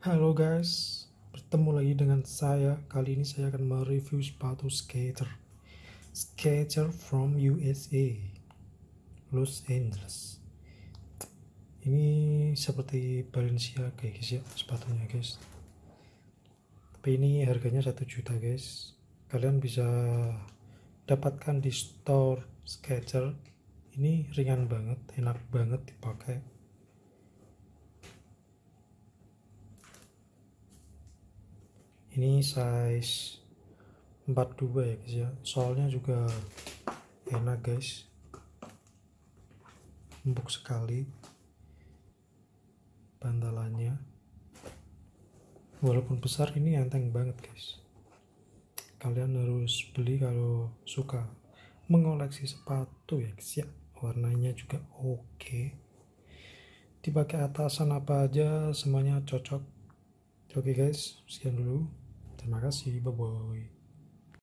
Halo guys, bertemu lagi dengan saya. Kali ini saya akan mereview sepatu skater. Skater from USA, Los Angeles. Ini seperti Balenciaga guys ya sepatunya guys. Tapi ini harganya satu juta guys. Kalian bisa dapatkan di store Skater. Ini ringan banget, enak banget dipakai ini size 42 ya guys ya. Soalnya juga enak guys. Empuk sekali bantalannya. Walaupun besar ini enteng banget guys. Kalian harus beli kalau suka. Mengoleksi sepatu ya guys ya. Warnanya juga oke. Dipakai atasan apa aja semuanya cocok oke guys. Sekian dulu. Terima kasih, bye bye.